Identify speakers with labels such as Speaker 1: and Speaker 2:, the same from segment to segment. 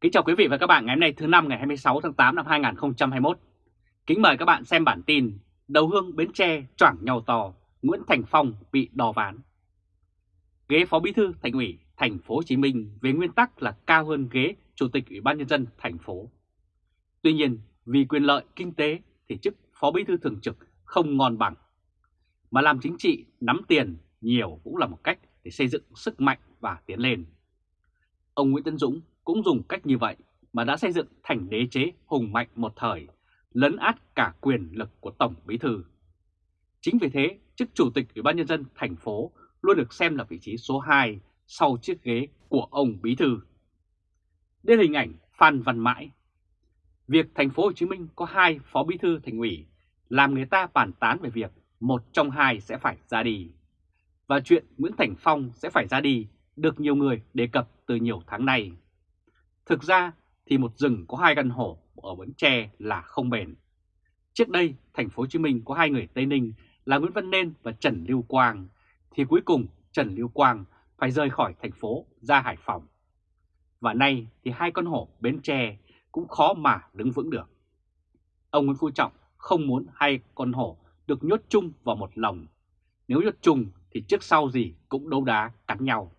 Speaker 1: Kính chào quý vị và các bạn ngày hôm nay thứ năm ngày 26 tháng 8 năm 2021. Kính mời các bạn xem bản tin Đầu hương Bến Tre choảng nhau to, Nguyễn Thành Phong bị đò ván. Ghế Phó Bí thư Thành ủy Thành phố Hồ Chí Minh về nguyên tắc là cao hơn ghế Chủ tịch Ủy ban nhân dân thành phố. Tuy nhiên, vì quyền lợi kinh tế thì chức Phó Bí thư thường trực không ngon bằng. Mà làm chính trị nắm tiền nhiều cũng là một cách để xây dựng sức mạnh và tiến lên. Ông Nguyễn Tân Dũng cũng dùng cách như vậy mà đã xây dựng thành đế chế hùng mạnh một thời, lấn át cả quyền lực của Tổng Bí Thư. Chính vì thế, chức Chủ tịch Ủy ban Nhân dân thành phố luôn được xem là vị trí số 2 sau chiếc ghế của ông Bí Thư. Đây là hình ảnh Phan Văn Mãi. Việc thành phố Hồ Chí Minh có hai phó bí thư thành ủy làm người ta bàn tán về việc một trong hai sẽ phải ra đi. Và chuyện Nguyễn Thành Phong sẽ phải ra đi được nhiều người đề cập từ nhiều tháng nay. Thực ra thì một rừng có hai căn hổ ở Bến Tre là không bền. Trước đây, thành phố Hồ Chí Minh có hai người Tây Ninh là Nguyễn Văn Nên và Trần Lưu Quang, thì cuối cùng Trần Lưu Quang phải rời khỏi thành phố ra Hải Phòng. Và nay thì hai con hổ Bến Tre cũng khó mà đứng vững được. Ông Nguyễn Phú Trọng không muốn hai con hổ được nhốt chung vào một lồng. Nếu nhốt chung thì trước sau gì cũng đấu đá cắn nhau.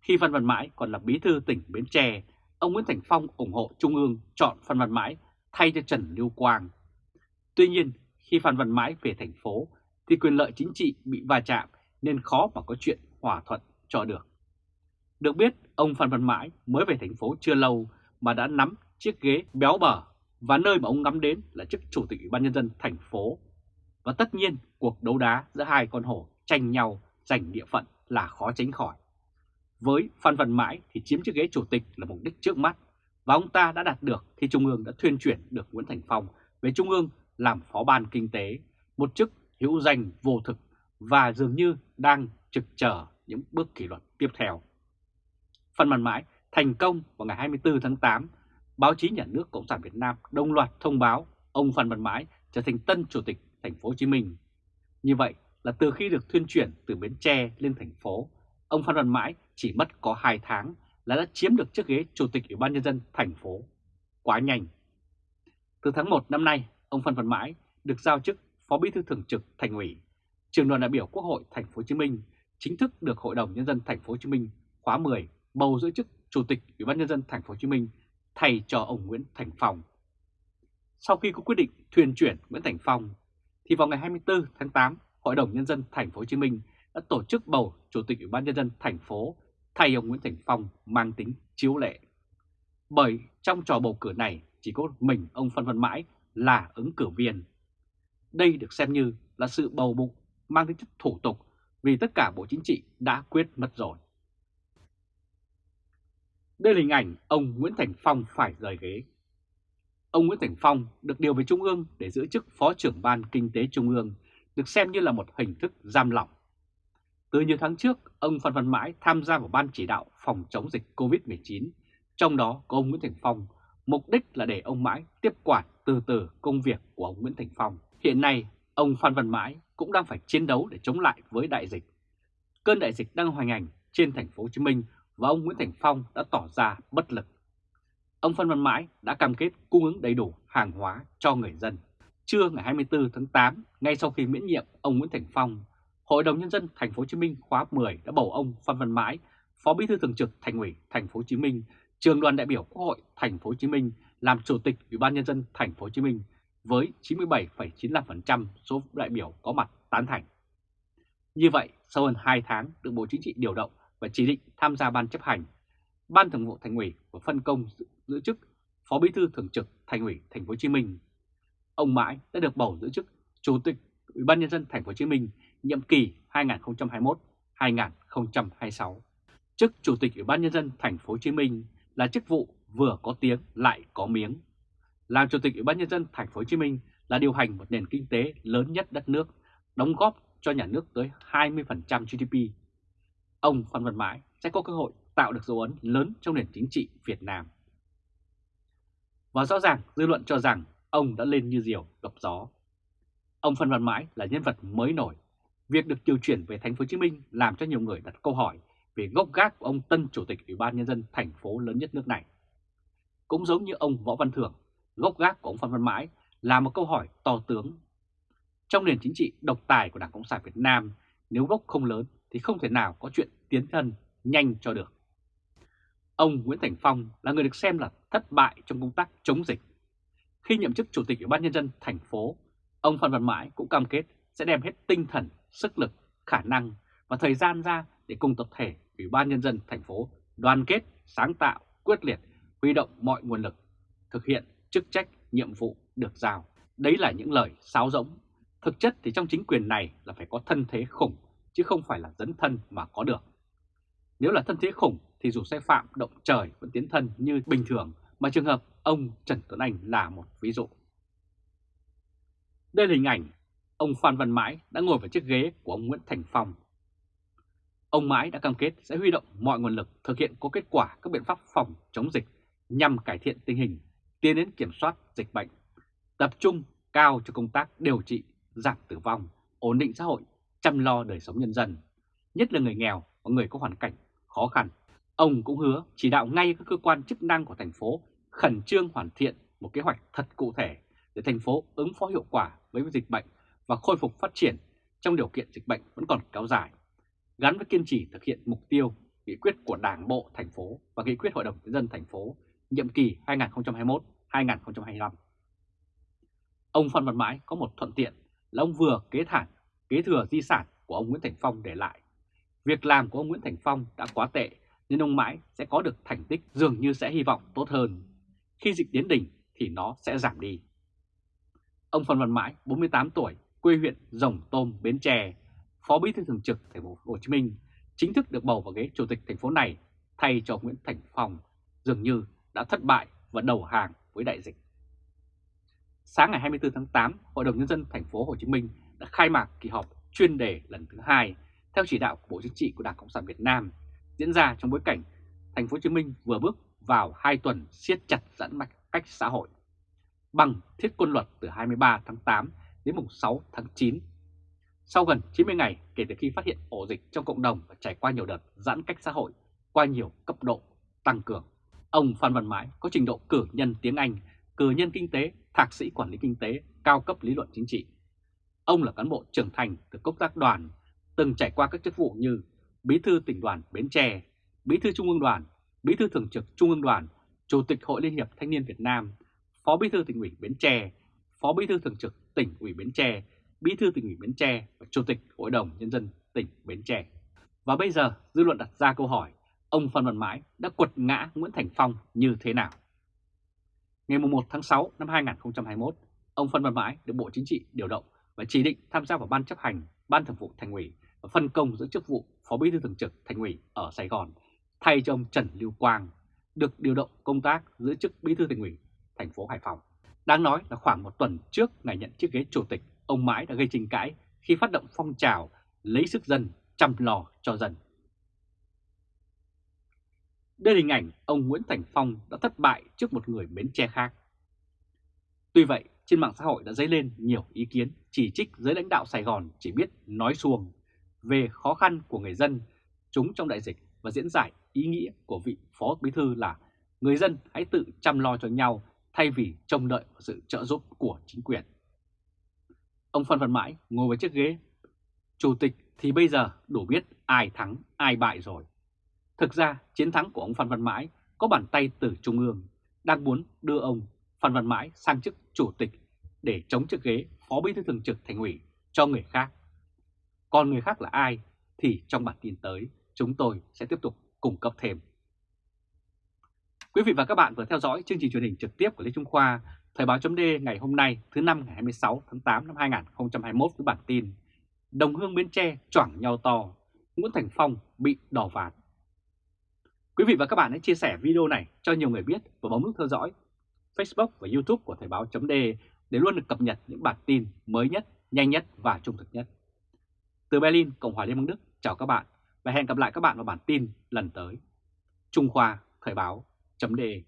Speaker 1: Khi văn Văn Mãi còn là bí thư tỉnh Bến Tre, ông Nguyễn Thành Phong ủng hộ Trung ương chọn Phan Văn Mãi thay cho Trần Lưu Quang. Tuy nhiên, khi Phan Văn Mãi về thành phố thì quyền lợi chính trị bị va chạm nên khó mà có chuyện hòa thuận cho được. Được biết, ông Phan Văn Mãi mới về thành phố chưa lâu mà đã nắm chiếc ghế béo bở và nơi mà ông ngắm đến là chức chủ tịch Ủy ban nhân dân thành phố. Và tất nhiên, cuộc đấu đá giữa hai con hổ tranh nhau giành địa phận là khó tránh khỏi. Với Phan Văn Mãi thì chiếm chiếc ghế chủ tịch là mục đích trước mắt và ông ta đã đạt được khi Trung ương đã thuyên chuyển được Nguyễn Thành Phong về Trung ương làm phó ban kinh tế, một chức hữu danh vô thực và dường như đang trực chờ những bước kỷ luật tiếp theo. Phan Văn Mãi thành công vào ngày 24 tháng 8, báo chí nhà nước Cộng sản Việt Nam đồng loạt thông báo ông Phan Văn Mãi trở thành tân chủ tịch thành phố Hồ Chí Minh. Như vậy là từ khi được thuyên chuyển từ Bến Tre lên thành phố, ông Phan Văn Mãi chỉ mất có 2 tháng là đã chiếm được chiếc ghế chủ tịch Ủy ban nhân dân thành phố. Quá nhanh. Từ tháng 1 năm nay, ông Phan Văn Mãi được giao chức Phó Bí thư Thường trực Thành ủy, Trường đoàn đại biểu Quốc hội thành phố Hồ Chí Minh chính thức được Hội đồng nhân dân thành phố Hồ Chí Minh khóa 10 bầu giữ chức Chủ tịch Ủy ban nhân dân thành phố Hồ Chí Minh thay cho ông Nguyễn Thành Phong. Sau khi có quyết định thuyền chuyển Nguyễn Thành Phong thì vào ngày 24 tháng 8, Hội đồng nhân dân thành phố Hồ Chí Minh đã tổ chức bầu Chủ tịch Ủy ban nhân dân thành phố thay ông Nguyễn Thành Phong mang tính chiếu lệ. Bởi trong trò bầu cử này chỉ có mình ông Phan Văn Mãi là ứng cử viên. Đây được xem như là sự bầu bụng mang tính chất thủ tục vì tất cả Bộ Chính trị đã quyết mất rồi. Đây là hình ảnh ông Nguyễn Thành Phong phải rời ghế. Ông Nguyễn Thành Phong được điều về Trung ương để giữ chức Phó trưởng Ban Kinh tế Trung ương, được xem như là một hình thức giam lỏng. Từ nhiều tháng trước, ông Phan Văn Mãi tham gia vào Ban chỉ đạo phòng chống dịch COVID-19, trong đó có ông Nguyễn Thành Phong, mục đích là để ông Mãi tiếp quản từ từ công việc của ông Nguyễn Thành Phong. Hiện nay, ông Phan Văn Mãi cũng đang phải chiến đấu để chống lại với đại dịch. Cơn đại dịch đang hoành hành trên thành phố Hồ Chí Minh và ông Nguyễn Thành Phong đã tỏ ra bất lực. Ông Phan Văn Mãi đã cam kết cung ứng đầy đủ hàng hóa cho người dân. Trưa ngày 24 tháng 8, ngay sau khi miễn nhiệm ông Nguyễn Thành Phong, Hội đồng nhân dân thành phố Hồ Chí Minh khóa 10 đã bầu ông Phan Văn Mãi, Phó Bí thư thường trực Thành ủy thành phố Hồ Chí Minh, Trường đoàn đại biểu Quốc hội thành phố Hồ Chí Minh làm chủ tịch Ủy ban nhân dân thành phố Hồ Chí Minh với 97,95% số đại biểu có mặt tán thành. Như vậy, sau hơn 2 tháng được Bộ Chính trị điều động và chỉ định tham gia ban chấp hành, Ban Thường vụ Thành ủy và phân công giữ chức Phó Bí thư Thường trực Thành ủy Thành phố Hồ Chí Minh. Ông Mãi đã được bầu giữ chức Chủ tịch Ủy ban nhân dân Thành phố Hồ Chí Minh nhiệm kỳ 2021-2026. Chức Chủ tịch Ủy ban nhân dân Thành phố Hồ Chí Minh là chức vụ vừa có tiếng lại có miếng. Làm Chủ tịch Ủy ban nhân dân Thành phố Hồ Chí Minh là điều hành một nền kinh tế lớn nhất đất nước, đóng góp cho nhà nước tới 20% GDP. Ông Phan Văn Mãi sẽ có cơ hội tạo được dấu ấn lớn trong nền chính trị Việt Nam. Và rõ ràng dư luận cho rằng ông đã lên như diều gặp gió. Ông Phan Văn Mãi là nhân vật mới nổi. Việc được điều chuyển về thành phố Hồ Chí Minh làm cho nhiều người đặt câu hỏi về gốc gác của ông tân chủ tịch Ủy ban nhân dân thành phố lớn nhất nước này. cũng giống như ông Võ Văn Thưởng, gốc gác của ông Phan Văn Mãi là một câu hỏi to tướng. Trong nền chính trị độc tài của Đảng Cộng sản Việt Nam, nếu gốc không lớn thì không thể nào có chuyện tiến thân nhanh cho được. Ông Nguyễn Thành Phong là người được xem là thất bại trong công tác chống dịch. Khi nhậm chức Chủ tịch Ủy ban Nhân dân thành phố, ông Phan Văn Mãi cũng cam kết sẽ đem hết tinh thần, sức lực, khả năng và thời gian ra để cùng tập thể Ủy ban Nhân dân thành phố đoàn kết, sáng tạo, quyết liệt, huy động mọi nguồn lực, thực hiện chức trách, nhiệm vụ được giao. Đấy là những lời sáo rỗng. Thực chất thì trong chính quyền này là phải có thân thế khủng, chứ không phải là dấn thân mà có được. Nếu là thân thế khủng thì dù sai phạm động trời vẫn tiến thân như bình thường, mà trường hợp ông Trần Tuấn Anh là một ví dụ. Đây là hình ảnh ông Phan Văn Mãi đã ngồi vào chiếc ghế của ông Nguyễn Thành Phong. Ông Mãi đã cam kết sẽ huy động mọi nguồn lực thực hiện có kết quả các biện pháp phòng chống dịch nhằm cải thiện tình hình, tiến đến kiểm soát dịch bệnh, tập trung cao cho công tác điều trị, giảm tử vong, ổn định xã hội, chăm lo đời sống nhân dân, nhất là người nghèo và người có hoàn cảnh khó khăn. Ông cũng hứa chỉ đạo ngay các cơ quan chức năng của thành phố khẩn trương hoàn thiện một kế hoạch thật cụ thể để thành phố ứng phó hiệu quả với dịch bệnh và khôi phục phát triển trong điều kiện dịch bệnh vẫn còn kéo dài, gắn với kiên trì thực hiện mục tiêu nghị quyết của Đảng bộ thành phố và nghị quyết Hội đồng nhân dân thành phố nhiệm kỳ 2021-2025. Ông Phan Văn Mãi có một thuận tiện là ông vừa kế thản kế thừa di sản của ông Nguyễn Thành Phong để lại. Việc làm của ông Nguyễn Thành Phong đã quá tệ nên ông Mãi sẽ có được thành tích dường như sẽ hy vọng tốt hơn. Khi dịch đến đỉnh thì nó sẽ giảm đi. Ông Phan Văn Mãi, 48 tuổi, quê huyện Rồng Tôm, Bến Tre, Phó Bí thư Thường trực Thành phố Hồ Chí Minh, chính thức được bầu vào ghế chủ tịch thành phố này thay cho Nguyễn Thành Phong, dường như đã thất bại và đầu hàng với đại dịch. Sáng ngày 24 tháng 8, Hội đồng nhân dân thành phố Hồ Chí Minh đã khai mạc kỳ họp chuyên đề lần thứ hai theo chỉ đạo của Bộ Chính trị của Đảng Cộng sản Việt Nam diễn ra trong bối cảnh thành phố Hồ Chí Minh vừa bước vào 2 tuần siết chặt giãn cách xã hội bằng thiết quân luật từ 23 tháng 8 đến mùng 6 tháng 9. Sau gần 90 ngày kể từ khi phát hiện ổ dịch trong cộng đồng và trải qua nhiều đợt giãn cách xã hội qua nhiều cấp độ tăng cường, ông Phan Văn Mãi có trình độ cử nhân tiếng Anh, cử nhân kinh tế, thạc sĩ quản lý kinh tế, cao cấp lý luận chính trị. Ông là cán bộ trưởng thành từ công tác đoàn, từng trải qua các chức vụ như Bí thư tỉnh đoàn Bến Tre, Bí thư Trung ương đoàn, Bí thư Thường trực Trung ương đoàn, Chủ tịch Hội Liên hiệp Thanh niên Việt Nam, Phó Bí thư tỉnh ủy Bến Tre, Phó Bí thư Thường trực tỉnh ủy Bến Tre, Bí thư tỉnh ủy Bến Tre và Chủ tịch Hội đồng Nhân dân tỉnh Bến Tre. Và bây giờ dư luận đặt ra câu hỏi, ông Phan Văn Mãi đã quật ngã Nguyễn Thành Phong như thế nào? Ngày 1 tháng 6 năm 2021, ông Phan Văn Mãi được Bộ Chính trị điều động và chỉ định tham gia vào Ban chấp hành, Ban thường vụ Thành ủy và phân công giữ chức vụ Phó Bí thư Thường trực Thành ủy ở Sài Gòn thay cho ông Trần Lưu Quang được điều động công tác giữ chức Bí thư Thành ủy thành phố Hải Phòng. Đáng nói là khoảng một tuần trước ngày nhận chiếc ghế chủ tịch, ông Mãi đã gây tranh cãi khi phát động phong trào lấy sức dân chăm lo cho dân. Đây là hình ảnh ông Nguyễn Thành Phong đã thất bại trước một người Bến Tre khác. Tuy vậy, trên mạng xã hội đã dấy lên nhiều ý kiến chỉ trích giới lãnh đạo Sài Gòn chỉ biết nói xuồng về khó khăn của người dân chúng trong đại dịch và diễn giải ý nghĩa của vị Phó Bí Thư là người dân hãy tự chăm lo cho nhau thay vì trông đợi vào sự trợ giúp của chính quyền. Ông Phan Văn Mãi ngồi vào chiếc ghế chủ tịch thì bây giờ đủ biết ai thắng, ai bại rồi. Thực ra, chiến thắng của ông Phan Văn Mãi có bàn tay từ Trung ương, đang muốn đưa ông Phan Văn Mãi sang chức chủ tịch để chống chiếc ghế phó bí thư thường trực thành ủy cho người khác. Còn người khác là ai thì trong bản tin tới, chúng tôi sẽ tiếp tục cung cấp thêm. Quý vị và các bạn vừa theo dõi chương trình truyền hình trực tiếp của Lê Trung Khoa, Thời báo chấm ngày hôm nay thứ năm ngày 26 tháng 8 năm 2021 với bản tin Đồng hương Bến Tre choảng nhau to, Nguyễn Thành Phong bị đỏ vạt. Quý vị và các bạn hãy chia sẻ video này cho nhiều người biết và bấm nút theo dõi Facebook và YouTube của Thời báo chấm để luôn được cập nhật những bản tin mới nhất, nhanh nhất và trung thực nhất. Từ Berlin, Cộng hòa Liên bang Đức, chào các bạn và hẹn gặp lại các bạn vào bản tin lần tới. Trung Khoa Thời báo chấm đề.